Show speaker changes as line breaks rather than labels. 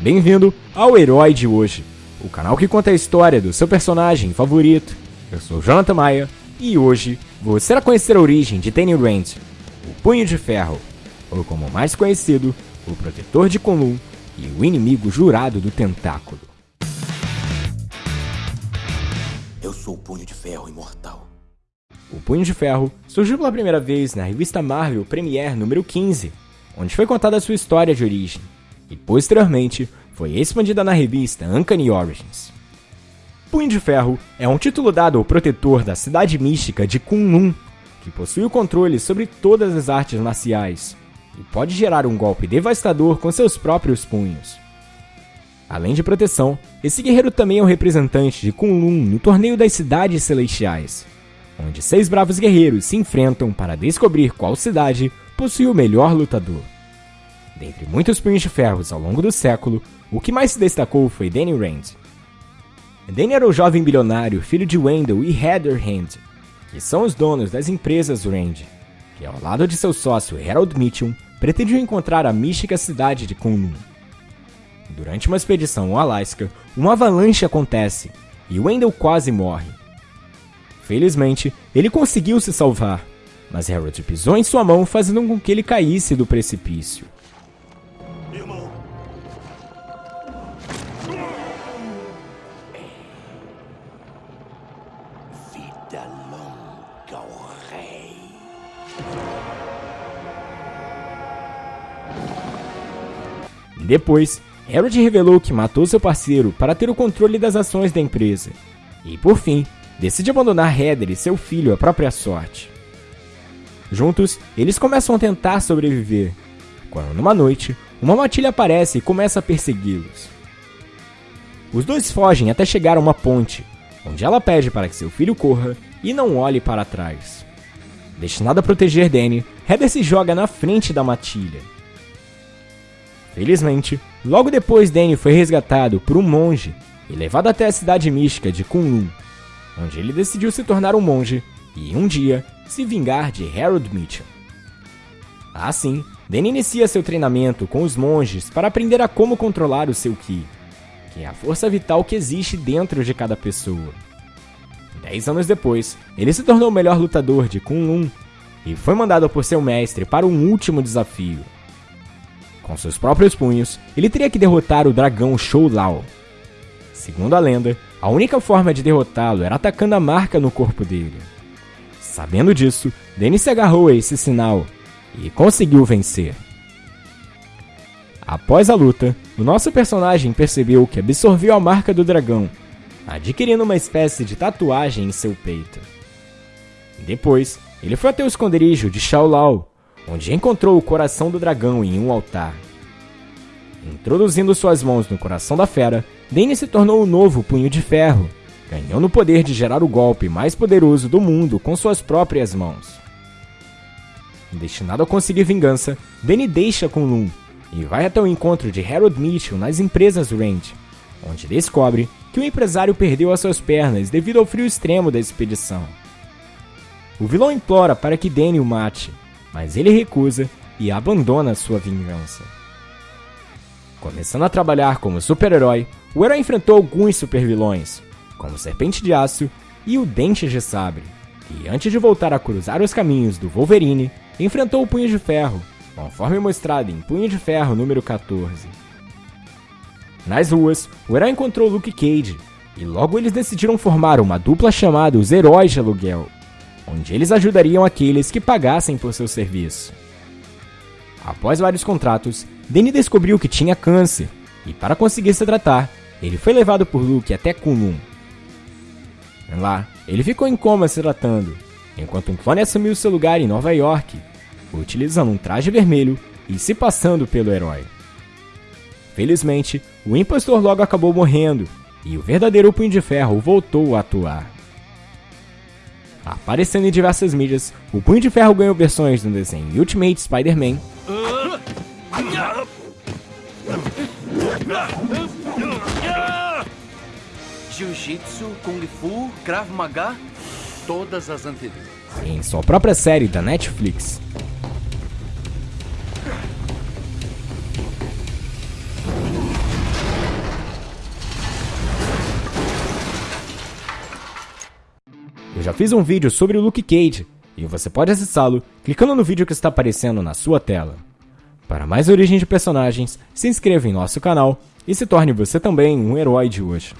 Bem-vindo ao Herói de Hoje, o canal que conta a história do seu personagem favorito. Eu sou Jonathan Maia e hoje você irá conhecer a origem de Danny Rand, o Punho de Ferro, ou como mais conhecido, o Protetor de Kunlun e o inimigo jurado do Tentáculo.
Eu sou o Punho de Ferro Imortal.
O Punho de Ferro surgiu pela primeira vez na revista Marvel Premiere número 15, onde foi contada a sua história de origem e posteriormente foi expandida na revista Uncanny Origins. Punho de Ferro é um título dado ao protetor da cidade mística de Kunlun, que possui o controle sobre todas as artes marciais e pode gerar um golpe devastador com seus próprios punhos. Além de proteção, esse guerreiro também é o representante de Kunlun no Torneio das Cidades Celestiais, onde seis bravos guerreiros se enfrentam para descobrir qual cidade possui o melhor lutador. Dentre muitos punhos de ferros ao longo do século, o que mais se destacou foi Danny Rand. Danny era o jovem bilionário, filho de Wendell e Heather Rand, que são os donos das empresas Rand, que ao lado de seu sócio Harold Mitchum, pretendiam encontrar a mística cidade de Kunlun. Durante uma expedição ao Alasca, uma avalanche acontece e Wendell quase morre. Felizmente, ele conseguiu se salvar, mas Harold pisou em sua mão fazendo com que ele caísse do precipício. Depois, Harold revelou que matou seu parceiro para ter o controle das ações da empresa. E por fim, decide abandonar Heather e seu filho à própria sorte. Juntos, eles começam a tentar sobreviver, quando numa noite, uma matilha aparece e começa a persegui-los. Os dois fogem até chegar a uma ponte, onde ela pede para que seu filho corra e não olhe para trás. Destinado a proteger Danny, Heather se joga na frente da matilha. Felizmente, logo depois Danny foi resgatado por um monge e levado até a cidade mística de Kunlun, onde ele decidiu se tornar um monge e, um dia, se vingar de Harold Mitchell. Assim, Danny inicia seu treinamento com os monges para aprender a como controlar o seu Ki, que é a força vital que existe dentro de cada pessoa. Dez anos depois, ele se tornou o melhor lutador de Kunlun e foi mandado por seu mestre para um último desafio. Com seus próprios punhos, ele teria que derrotar o dragão Shou Lao. Segundo a lenda, a única forma de derrotá-lo era atacando a marca no corpo dele. Sabendo disso, Dennis se agarrou a esse sinal e conseguiu vencer. Após a luta, o nosso personagem percebeu que absorveu a marca do dragão, adquirindo uma espécie de tatuagem em seu peito. Depois, ele foi até o esconderijo de Shao Lao, onde encontrou o coração do dragão em um altar. Introduzindo suas mãos no coração da fera, Danny se tornou o novo Punho de Ferro, ganhando o poder de gerar o golpe mais poderoso do mundo com suas próprias mãos. Destinado a conseguir vingança, Danny deixa Kunlun e vai até o encontro de Harold Mitchell nas empresas Rand, onde descobre que o empresário perdeu as suas pernas devido ao frio extremo da expedição. O vilão implora para que Danny o mate, mas ele recusa e abandona sua vingança. Começando a trabalhar como super-herói, o herói enfrentou alguns supervilões, como Serpente de Aço e o Dente de Sabre, e antes de voltar a cruzar os caminhos do Wolverine, enfrentou o Punho de Ferro, conforme mostrado em Punho de Ferro número 14. Nas ruas, o herói encontrou Luke Cage, e logo eles decidiram formar uma dupla chamada os Heróis de Aluguel, onde eles ajudariam aqueles que pagassem por seu serviço. Após vários contratos, Danny descobriu que tinha câncer, e para conseguir se tratar, ele foi levado por Luke até Kunlun. Lá, ele ficou em coma se tratando, enquanto um clone assumiu seu lugar em Nova York, utilizando um traje vermelho e se passando pelo herói. Felizmente, o impostor logo acabou morrendo, e o verdadeiro Punho de Ferro voltou a atuar. Aparecendo em diversas mídias, o Punho de Ferro ganhou versões no desenho Ultimate Spider-Man,
Jiu-Jitsu, Kung Fu, Krav Maga, todas as anteriores.
em sua própria série da Netflix. Eu já fiz um vídeo sobre o Luke Cage e você pode acessá-lo clicando no vídeo que está aparecendo na sua tela. Para mais origem de personagens, se inscreva em nosso canal e se torne você também um herói de hoje.